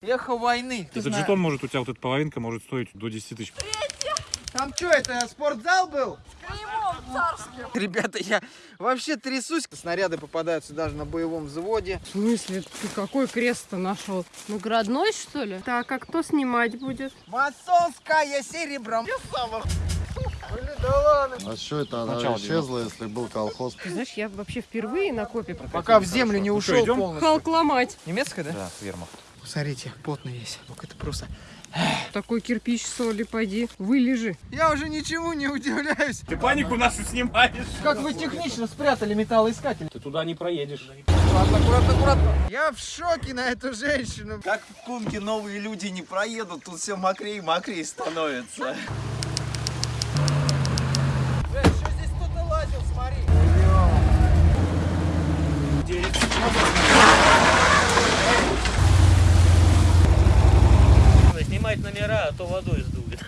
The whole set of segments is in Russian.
Эхо войны. Этот жетон может, у тебя вот эта половинка может стоить до 10 тысяч. Там что, это спортзал был? Ребята, я вообще трясусь. Снаряды попадаются даже на боевом взводе. В смысле? Ты какой крест-то нашел? Наградной, что ли? Так, а кто снимать будет? Масонская серебром. Блин, да ладно. А что это она Начало исчезла, если был колхоз? Ты знаешь, я вообще впервые на копе Пока в землю не Ну что, ушел идем? полностью. Халк ломать. Немецкая, да? Да, вермахт. Смотрите, потный весь. Ну это просто... Такой кирпич соли, поди, вылежи. Я уже ничему не удивляюсь. Ты панику нашу снимаешь. Как вы технично спрятали металлоискатель. Ты туда не проедешь. Аккуратно, аккуратно, аккуратно. Я в шоке на эту женщину. Как в Кунге новые люди не проедут, тут все мокрее и мокрее становится. Эй, что здесь кто-то лазил, смотри. Снимать номера, а то водой сдует.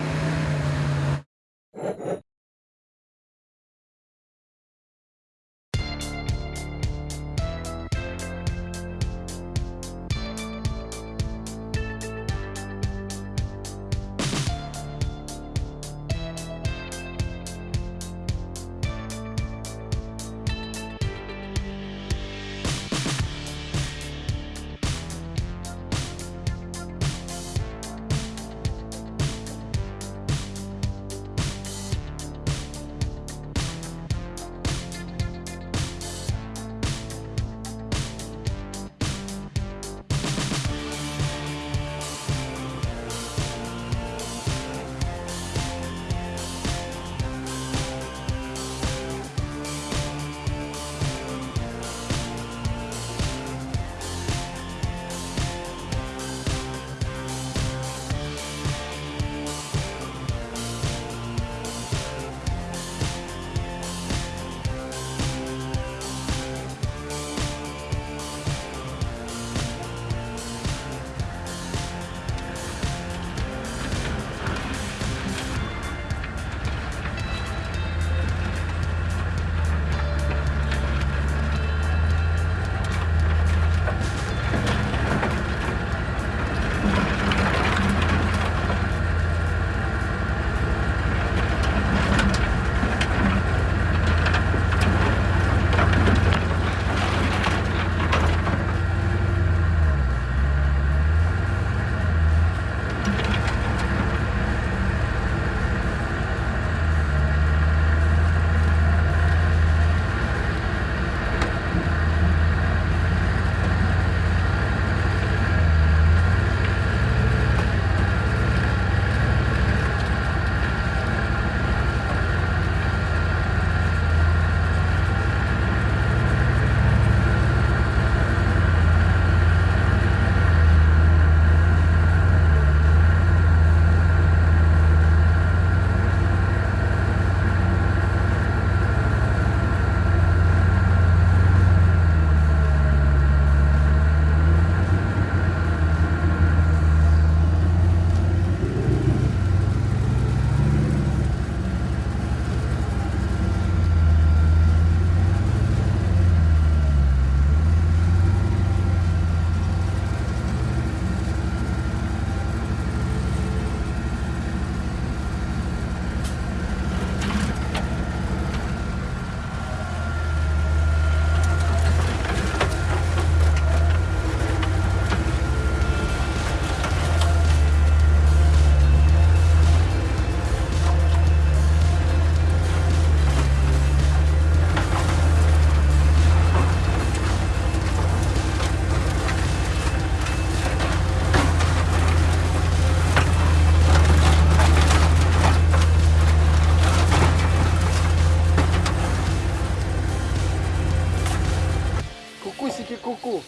Куку.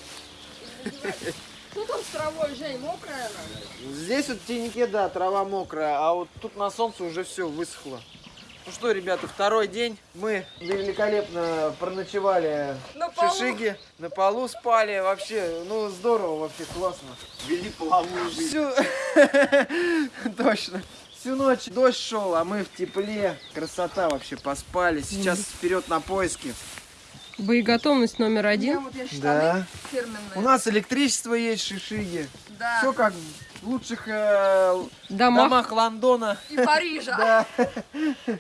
Что там с травой, Жень, мокрая она? Здесь вот в теннике, да, трава мокрая, а вот тут на солнце уже все высохло. Ну что, ребята, второй день. Мы великолепно проночевали На в полу. Шишиге, на полу спали. Вообще, ну здорово, вообще классно. Вели половую жизнь. Всю... Точно. Всю ночь дождь шел, а мы в тепле. Красота вообще, поспали. Сейчас вперед на поиски. Боеготовность номер один. Да. У нас электричество есть в Шишиге. Да. Все как в лучших э, Домах. домах Лондона. И Парижа. Да.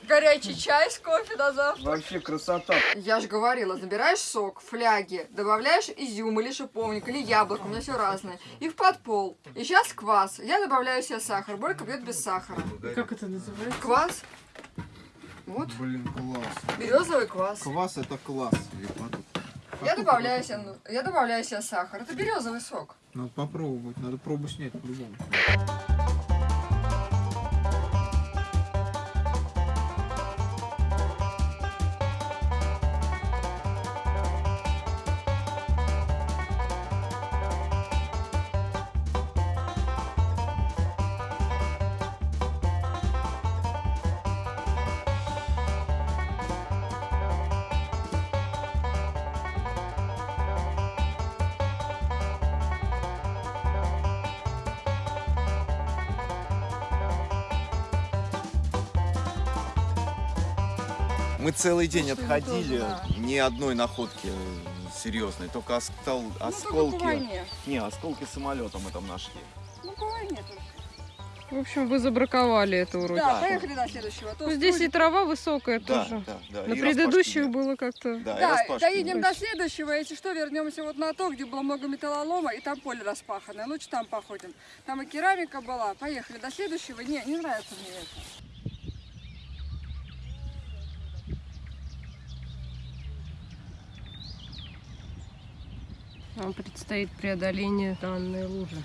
Горячий чай с кофе на завтрак. Вообще красота. Я же говорила, набираешь сок, фляги, добавляешь изюм или шиповник, или яблоко, у меня все разное. И в подпол. И сейчас квас. Я добавляю себе сахар. Борька пьет без сахара. Как это называется? Квас. Вот, Блин, класс. березовый квас. Квас это класс. Я добавляю себе, я добавляю себе сахар. Это березовый сок. Надо попробовать, надо пробу снять по-любому. Мы целый день Ну, что отходили, тоже, да. ни одной находки э, серьезной, только оскол- Ну, только осколки. войне. Не, осколки самолета мы там нашли. Ну, по войне только. В общем, вы забраковали это уроки. Да, поехали до следующего. Ну, здесь и трава высокая Да, тоже. да, да. На и предыдущих было как-то... Да, и Да, распашки доедем нет. до следующего, если что, вернемся вот на то, где было много металлолома, и там поле распаханное. Лучше там походим. Там и керамика была. Поехали до следующего. Не, не нравится мне это. Нам предстоит преодоление данной лужи.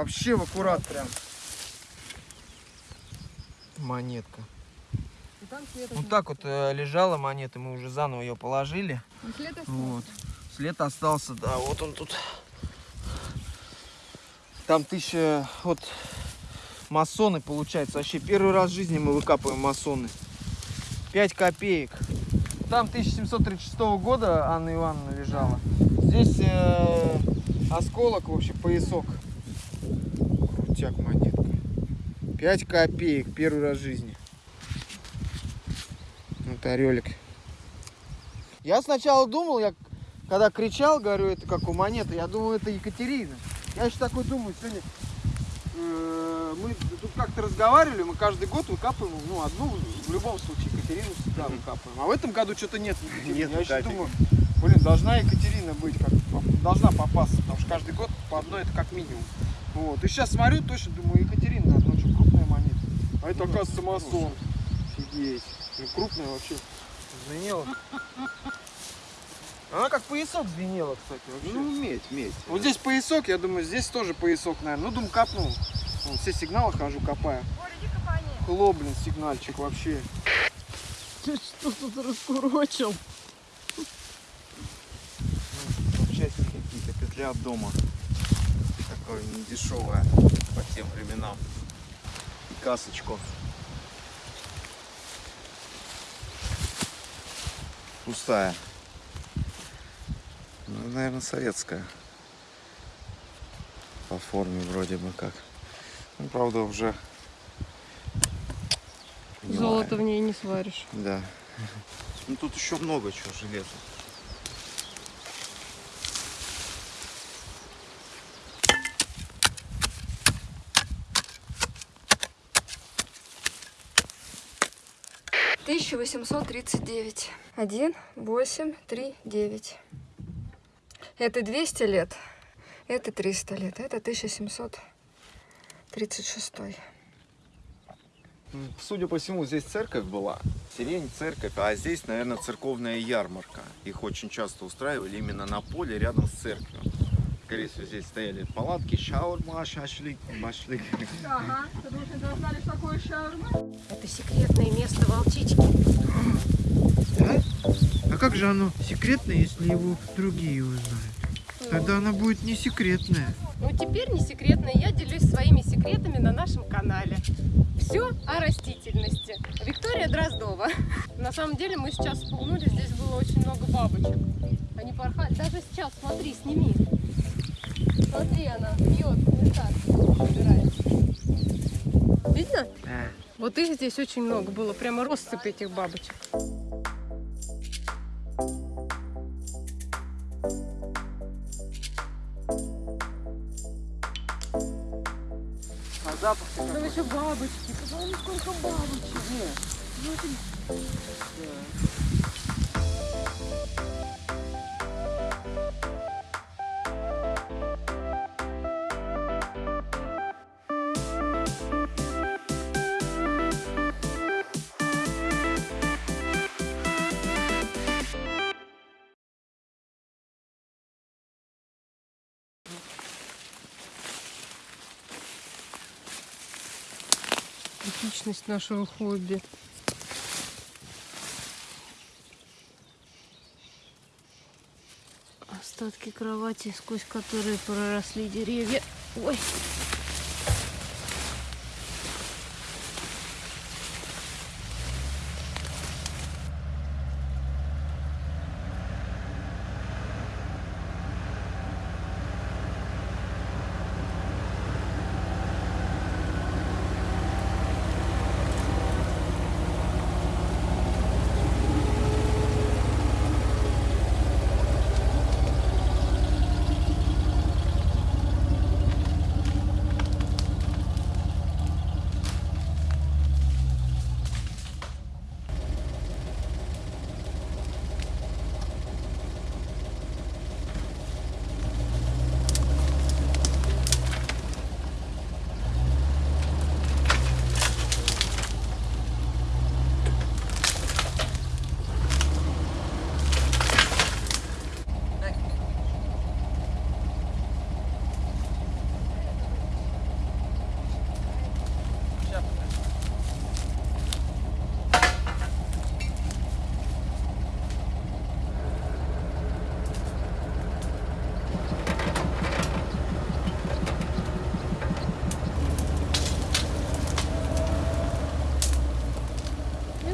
Вообще в аккурат прям. Монетка. Вот так вот э, лежала монета, мы уже заново ее положили. Вот. След остался, да, вот он тут. Там тысяча, вот масоны получается. Вообще первый раз в жизни мы выкапываем масоны. 5 копеек. Там 1736 года Анна Ивановна лежала. Здесь э, осколок, вообще поясок. Крутяк монетка. 5 копеек. Первый раз в жизни. Вот орелик. Я сначала думал, я когда кричал, говорю, это как у монеты, я думал, это Екатерина. Я еще такой думаю, сегодня э, мы тут как-то разговаривали, мы каждый год выкапываем, ну, одну, в любом случае, Екатерину всегда выкапываем. А в этом году что-то нет. Нет я еще думаю, блин, должна Екатерина быть, как, должна попасться, потому что каждый год по одной это как минимум. Вот. И сейчас смотрю, точно думаю, Екатерина, надо, ну что, крупная монета. А это, оказывается, масон. Офигеть. Ну, крупная вообще. Звенела. Она как поясок звенела, кстати, вообще. Ну, медь, медь. Вот здесь поясок, я думаю, здесь тоже поясок, наверное. Ну, думаю, копнул. Вот, все сигналы хожу, копаю. Хлоп, блин, сигнальчик вообще. Ты что тут раскурочил? Запчасти какие-то, петля от дома. Такое недешевое по тем временам. И касочку. Пустая. Ну, наверное, советская. По форме вроде бы как. Ну, правда, уже... Золото в ней не сваришь. Да. Ну тут еще много чего железа. Тысяча восемьсот тридцать девять. Один, восемь, три, девять. Это 200 лет. Это 300 лет. Это 1736. Ну, Судя по всему, здесь церковь была. Сирень, церковь, а здесь, наверное, церковная ярмарка. Их очень часто устраивали именно на поле рядом с церковью. Скорее всего, здесь стояли палатки, шаурма, шашлык, машлык. Ага, потому что знали, что такое шаурма. Это секретное место волчички. А как же оно секретное, если его другие узнают? Тогда оно будет не секретное. Ну теперь не секретно, я делюсь своими секретами на нашем канале. Все о растительности. Виктория Дроздова. На самом деле мы сейчас вспугнули, здесь было очень много бабочек. Они порхали. Даже сейчас, смотри, сними. Смотри, она пьет, нектар собирает. Видно? Вот их здесь очень много было, прямо россыпь этих бабочек. А запах Там еще бабочки. Посмотри, сколько бабочек. Типичность нашего хобби. Остатки кровати, сквозь которые проросли деревья. Ой.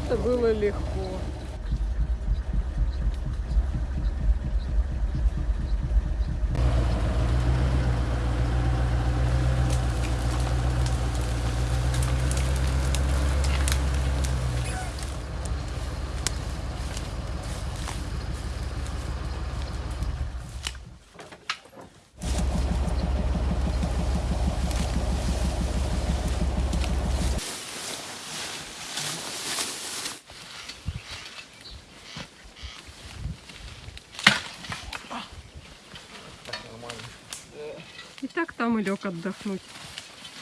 Это было легко. Там и лег отдохнуть.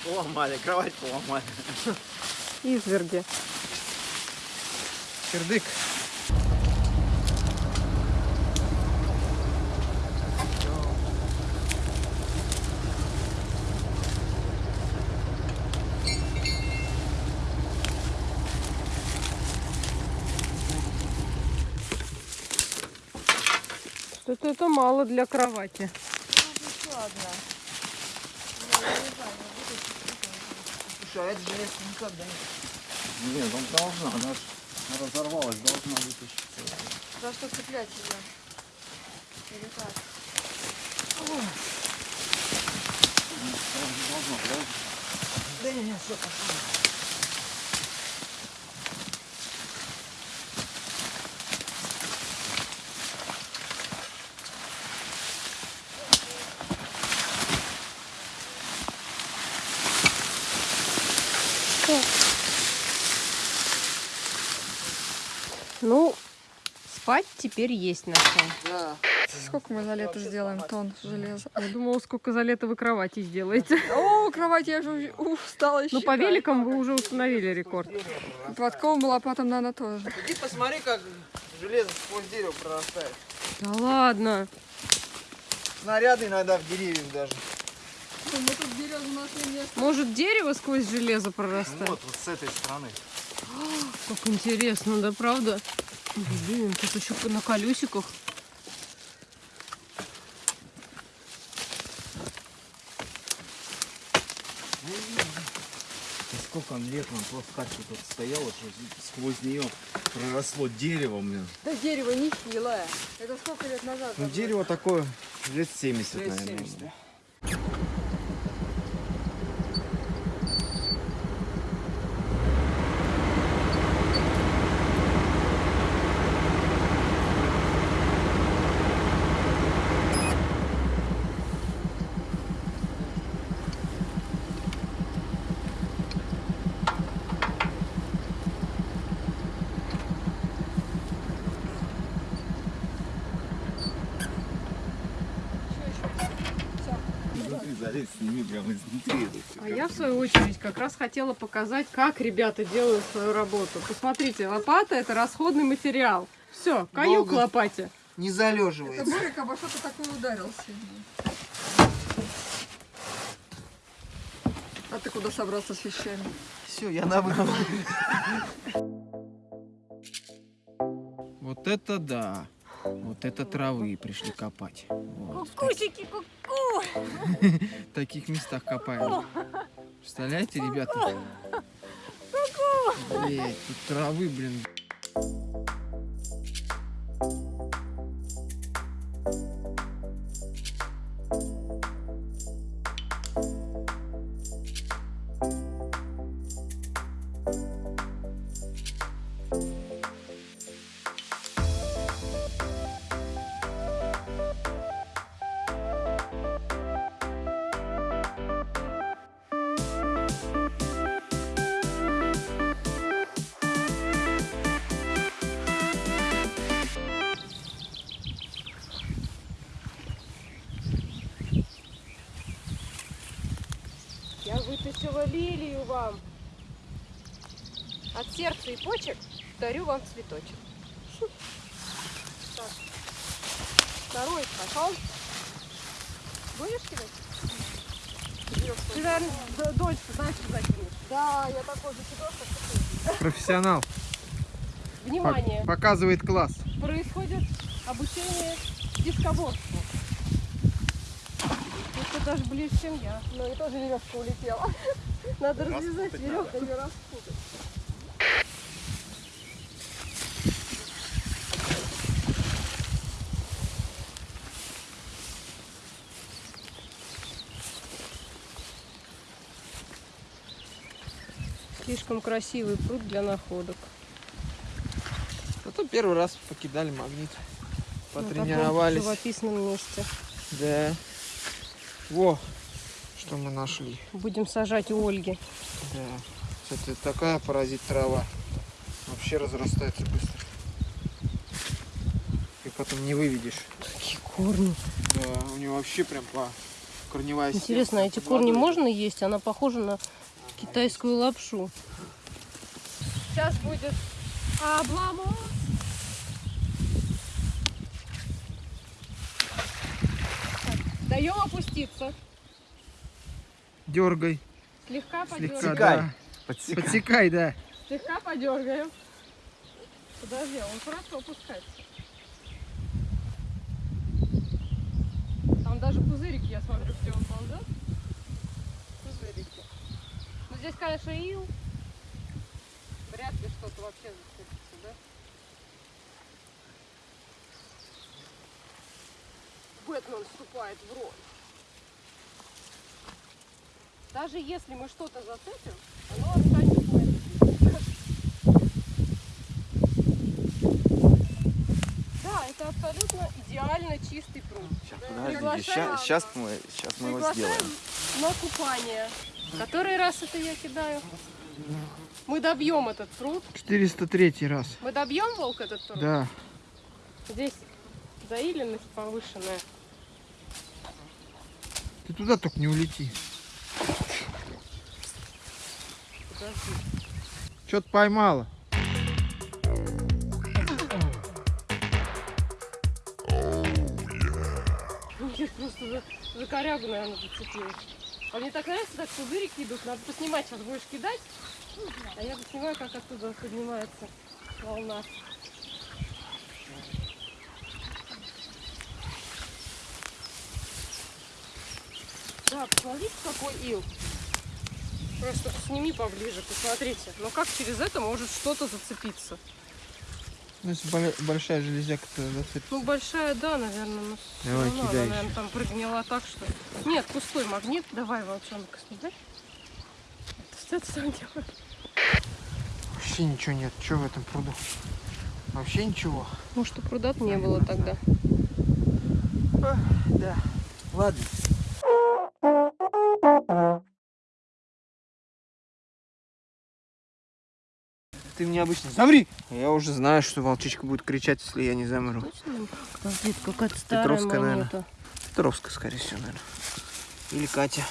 Поломали, кровать поломали. Изверги. Кирдык. Что-то это мало для кровати. Это железо никогда не... Нет, он должна, она ж разорвалась, должна вытащить. За что цеплять ее? Или как? Да не, не, все, пошло. Ну, спать теперь есть на что. Да. Сколько мы за лето сделаем тонн железа? Я думала, сколько за лето вы кровати сделаете. О, кровать я же устала Ну, по великам вы уже установили рекорд. Подковым лопатам, наверное, тоже. Иди посмотри, как железо сквозь дерево прорастает. Да ладно. Снаряды иногда в деревьях даже. Мы тут нашли место. Может, дерево сквозь железо прорастает? Вот, вот с этой стороны. Как интересно, да, правда? Блин, тут еще на колесиках. Сколько лет, он просто вот тут стояла, что сквозь нее проросло дерево, блин. Да дерево не хилое. Это сколько лет назад? Ну, дерево такое лет 70, Лет наверное. 70, да. Залезть, сними прямо изнутри это всё. А я, в свою очередь, как раз хотела показать, как ребята делают свою работу. Посмотрите, лопата – это расходный материал. Все, каюк Долго. лопате. Не Это залеживается. Борик обо что-то такое ударился. А ты куда собрался с вещами? Все, я на выход. Вот это да. Вот это травы пришли копать. Вот. Кусики, ку-ку! В таких местах копаем. Представляете, ребята? Блять, тут травы, блин. Я вам. От сердца и почек дарю вам цветочек. Так. Второй пошел. Будешь кидать? Ты, наверное, д- дочку знаешь, куда кинуть. Да, я такой же как Профессионал. Внимание! Показывает класс. Происходит обучение дискоборству. Это даже ближе, чем я. Ну и тоже веревка улетела. Надо развязать веревку. Ее распутать. Слишком красивый пруд для находок. Зато первый раз покидали магнит. На таком Потренировались. живописном месте. Да. Во, что мы нашли. Будем сажать у Ольги. Да. Кстати, такая паразит трава. Вообще разрастается быстро. И потом не выведешь. Какие корни. Да, у него вообще прям по корневая Интересно, а эти корни можно есть? Она похожа на китайскую лапшу. Сейчас будет обломос. Даем опуститься. Дергай. Слегка Слегка, подергаем. да. Подсекай. Подсекай, да. Слегка подергаем. Подожди, он хорошо опускается. Там даже пузырик, я смотрю, где он ползет. Пузырики. Ну здесь, конечно, ил. Вряд ли что-то вообще зацепится, да? Бэтмен вступает в роль. Даже если мы что-то зацепим, оно останется Бэтменом. Да, это абсолютно идеально чистый пруд. Подожди, Приглашаем. сейчас мы, сейчас мы его Приглашаем сделаем. на купание. Который раз это я кидаю? Мы добьем этот пруд. 403 раз. Мы добьем волк этот пруд? Да. Здесь заиленность повышенная. Ты туда только не улети. Подожди. Что-то поймала. Ну, Я просто за, за корягу, наверное, зацепилась. А мне так нравится, так пузырики идут. Надо поснимать, сейчас будешь кидать. А я поснимаю, как оттуда поднимается волна. Да, посмотрите, какой ил. Просто сними поближе, посмотрите. Ну как через это может что-то зацепиться? Ну, если большая железяка, то зацепит. Ну, большая, да, наверное, но Давай, равно кидай она, наверное, там прогнила так, что... Нет, пустой магнит. Давай, волчонок, снимай. Что ты там делаешь? Вообще ничего нет. Что в этом пруду? Вообще ничего. Может, и пруда не было тогда. Да. Ладно. Ты мне обычно замри! Я уже знаю, что волчичка будет кричать, если я не замру. Точно? Подожди, какая-то старая Петровская, наверное. монета. Петровская, скорее всего, наверное. Или Катя.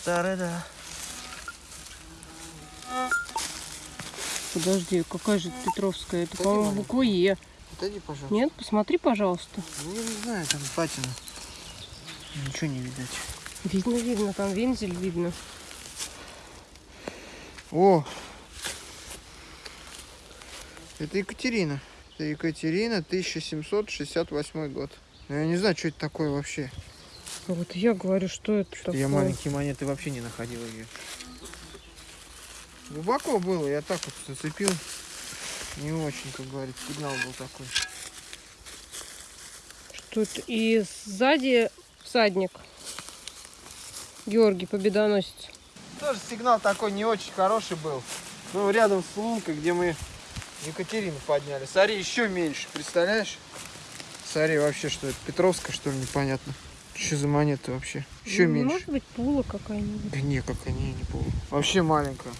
Старая, да. Подожди, какая же Петровская? Это, по-моему, буква Е. Отойди, пожалуйста. Нет, посмотри, пожалуйста. Ну, я не знаю, там патина. Ничего не видать. Видно, видно, там вензель видно. О! Это Екатерина. Это Екатерина, 1768 год. Но я не знаю, что это такое вообще. Вот я говорю, что это такое. Я маленькие монеты вообще не находил ее. Глубоко было, я так вот зацепил. Не очень, как говорится, сигнал был такой. Что это? И сзади всадник. Георгий Победоносец. Тоже сигнал такой не очень хороший был. Ну, рядом с лункой, где мы Екатерину подняли. Смотри, еще меньше, представляешь? Смотри, вообще, что это? Петровская, что ли, непонятно. Что за монета вообще? Еще Ну, меньше. Может быть, пула какая-нибудь. Да не, как они, не помню. Вообще маленькая.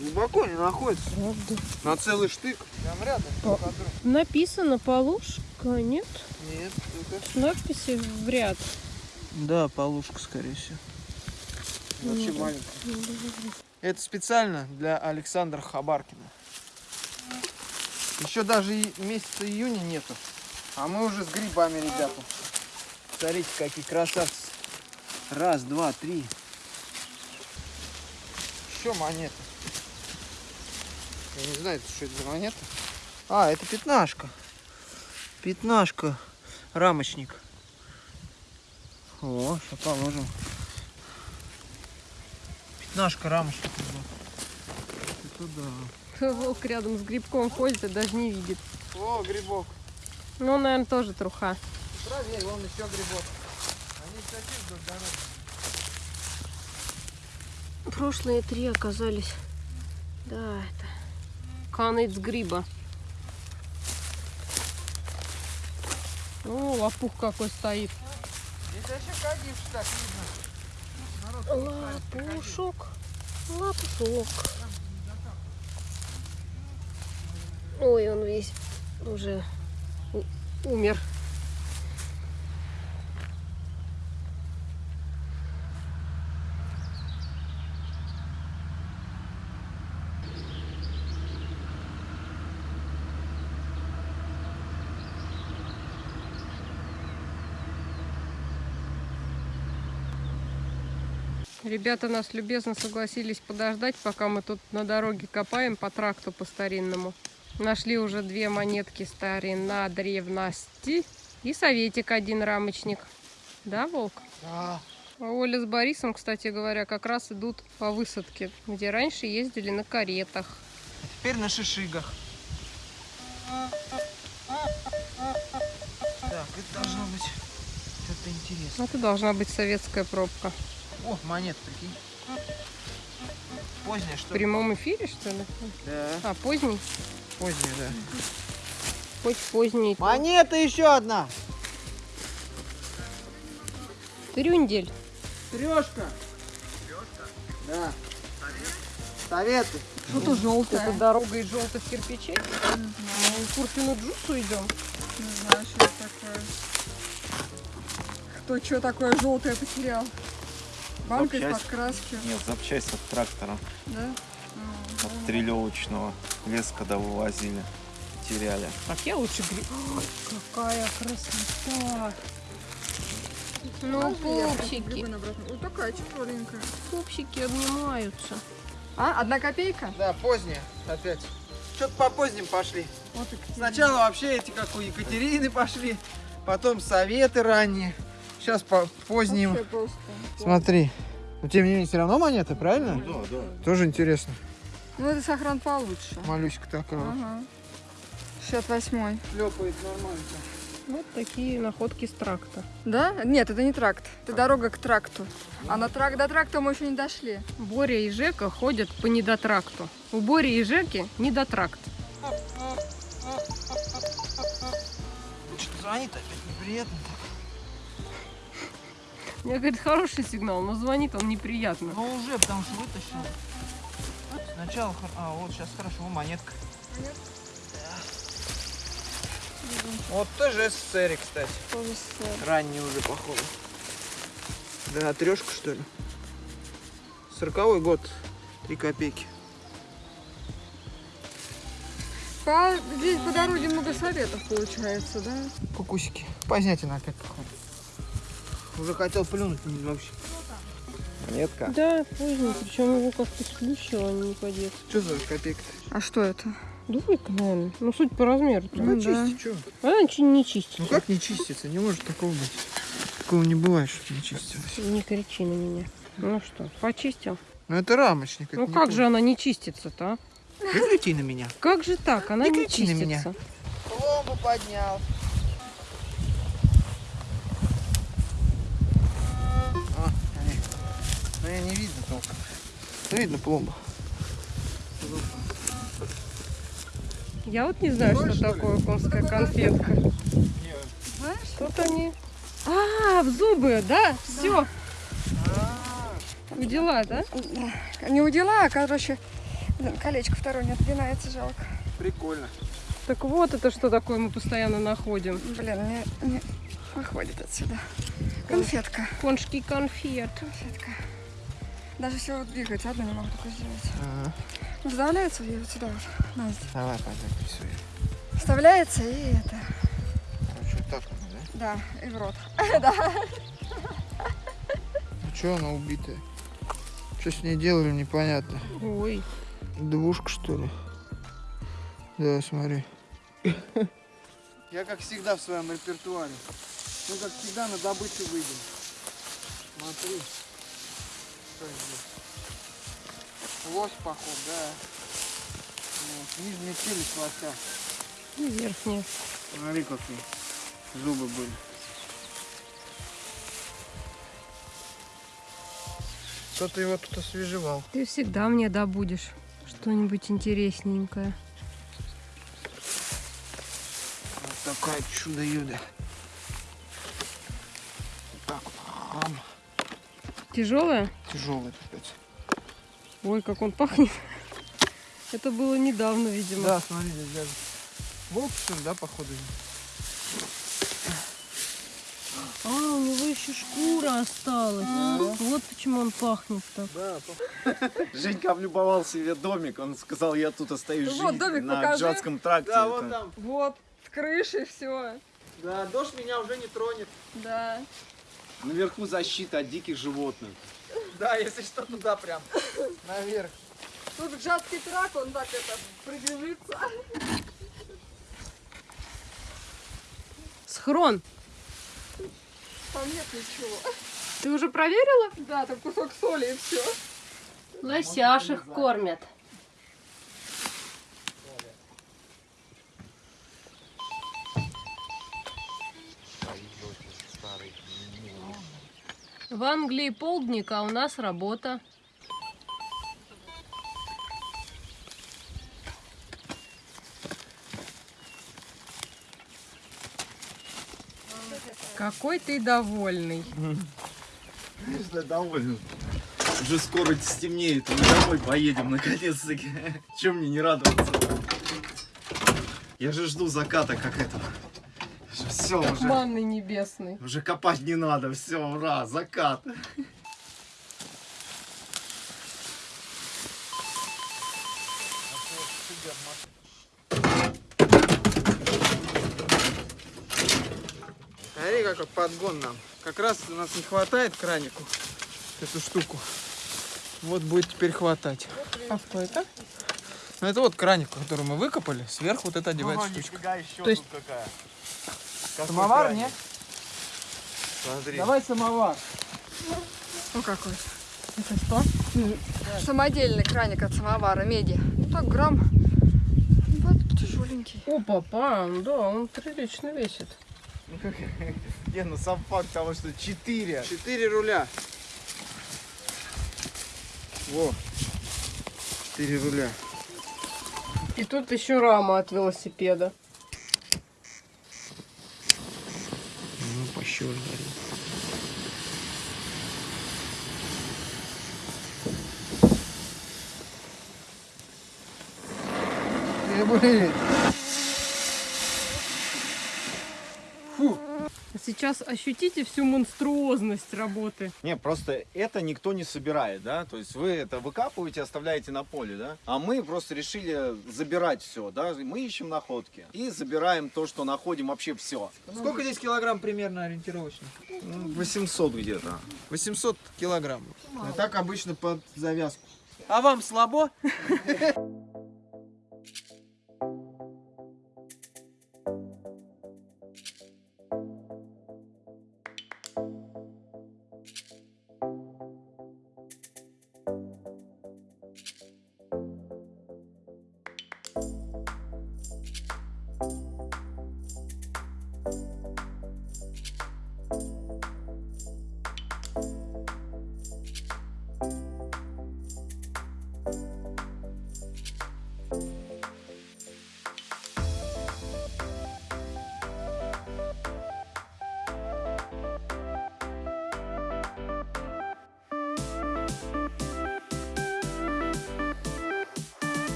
Глубоко не находится. Правда. На целый штык. Прям рядом. друга. Написано полушка, нет? Нет, это... Надписи в ряд. Да, полушка, скорее всего. Вообще Ну, маленькая. Это специально для Александра Хабаркина. Еще даже месяца июня нету. А мы уже с грибами, ребята. Смотрите, какие красавцы. Раз, два, три. Еще монеты. Я не знаю, что это за монета. А, это пятнашка. Пятнашка. Рамочник. О, сейчас положим. Пятнашка рамочник. Это да. Волк рядом с грибком ходит и даже не видит. О, грибок. Ну, наверное, тоже труха. Проверь, вон еще грибок. Они такие вдоль дороги. Прошлые три оказались. Да, это конец гриба. О, лопух какой стоит. Здесь вообще кадивший так видно. Лопушок, лопушок. Ну, Ой, он весь уже умер. Ребята нас любезно согласились подождать, пока мы тут на дороге копаем по тракту по старинному. Нашли уже две монетки старина древности и советик один рамочник. Да, Волк? Да. А Оля с Борисом, кстати говоря, как раз идут по высадке, где раньше ездили на каретах. Теперь на шишигах. Так, это должно быть что-то интересное. Это должна быть советская пробка. О, монет, прикинь. Поздняя, В что ли? прямом эфире, что ли? Да, А, поздний? Поздняя, да. Хоть поздний. Монета еще одна. Трюндель. Трешка. Да. Советы. Что-то желтое. Это дорога из желтых кирпичей. Мы в Курфину Джусу идем. Не знаю, что это такое. Кто что такое желтое потерял? Банка из-под краски, Нет, запчасть от трактора, да? От трелевочного. Лес, когда вывозили, теряли. Так, я лучше гри... Ой, какая красота! Ну, пупсики. Грибы обратно. Вот такая тяжеленькая. Пупсики обнимаются. А, одна копейка? Да, поздняя опять. Что-то по поздним пошли. Вот. Сначала вообще эти, как у Екатерины, пошли. Потом советы ранние. Сейчас по поздним. Смотри. Но тем не менее, все равно монеты, правильно? Да, да. Тоже интересно. Ну, это сохран получше. Малюська такая. Ага. 68 Шлепает нормально. Вот такие находки с тракта. Да? Нет, это не тракт. Это дорога к тракту. А на трак до тракта мы еще не дошли. Боря и Жека ходят по недотракту. У Бори и Жеки недотракт. Что-то звонит опять неприятно. Мне говорит, хороший сигнал, но звонит он неприятно. Ну уже, потому что вытащил. Сначала, а вот сейчас хорошо, монетка. Да. Вот тоже СССР, кстати. Тоже с- Ранний уже, походу. Да, трешка, что ли? Сороковой год. Три копейки. По, здесь по дороге много советов получается, да? Кукусики. Позднятина опять, походу. Уже хотел плюнуть вообще. Монетка. Да, поздний, причем его как-то сплющило, а не по-детски. Что за копейка-то? А что это? Двойка, наверное. Ну, суть по размеру. Ну, да. чисти, что? Она ничего не чистит. Ну как не чистится? Не может такого быть. Такого не бывает, что не чистилось. Не кричи на меня. Ну что, почистил? Ну это рамочник. это Ну как то. же она не чистится-то, а? Не кричи на меня. Как же так? Она Не не, кричи на чистится. меня. Пломбу поднял. А, они. Ну я не видно толком. Ну, видно пломба. Я вот не знаю, Ноль, что что такое конская конфетка. Знаешь? Тут они. А, в зубы, да? Все. Дела, да? Не удила, а, короче, колечко второе не отпинается, жалко. Прикольно. Так вот это что такое мы постоянно находим. Блин, не, не выходит отсюда. Конфетка. Коншки конфет. Конфетка. Даже все вот двигается, одну не могу только сделать. Ага. Ну, вставляется и вот сюда вот. На, здесь. Давай пойдем рисуем. Вставляется и это. Короче, вот так оно, да? Да, и в рот. Ну что она убитая? Что с ней делали, непонятно. Ой, Двушка, что ли? Да, смотри. Я, как всегда, в своем репертуаре. Мы, как всегда, на добычу выйдем. Смотри. Что здесь? Лось, поход, да. Вот. Нижняя челюсть лося. и верхняя. Смотри, какие зубы были. Кто-то его тут освежевал. Ты всегда мне добудешь что-нибудь интересненькое. Вот такая чудо-юдо. Так Тяжелая? Тяжелый капец. Ой, как он пахнет. Это было недавно, видимо. Да, смотри, здесь даже. Волк, что ли, да, походу? А, у него еще шкура осталась. Вот почему он пахнет так. Да, Женька облюбовал себе домик, он сказал, я тут остаюсь Вот жить домик на покажи. Джатском тракте. да, вот там. Вот, с крыши все. Да, дождь меня уже не тронет. Да. Наверху защита от диких животных. Да, если что, туда прям. Наверх. Тут жадкий трак, он так это прибежится. Схрон. Там нет ничего. Ты уже проверила? Да, там кусок соли и все. Лосяшек кормят. В Англии полдник, а у нас работа. Какой ты довольный. Конечно, доволен. Уже скоро стемнеет, мы домой поедем наконец-таки. Чем мне не радоваться? Я же жду заката как этого. Все, уже, Манный небесный. уже копать не надо, все, ура, закат. Смотри, какой подгон нам. Как раз у нас не хватает кранику, эту штуку. Вот будет теперь хватать. А что это? Ну это вот краник, который мы выкопали, сверху вот это одевается штучка. еще То есть- какая. Самовар, нет? Смотри. Давай самовар. Ну какой? Это что? Самодельный краник от самовара меди. Ну так грамм. Вот тяжеленький. О, папа, да, он прилично весит. Не, ну сам факт того, что 4. Четыре руля. Во. Четыре руля. И тут еще рама от велосипеда. Сейчас ощутите всю монструозность работы. Не, просто это никто не собирает, да? То есть вы это выкапываете, оставляете на поле, да? А мы просто решили забирать все, да? Мы ищем находки и забираем то, что находим вообще все. Сколько здесь килограмм примерно ориентировочно? 800 где-то. 800 килограмм. А так обычно под завязку. А вам слабо?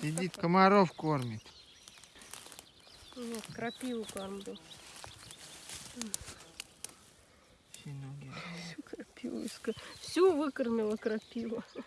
Сидит, комаров кормит. Нет, крапиву кормлю. Все. Крапиву иск- Всю выкормила крапива. Да.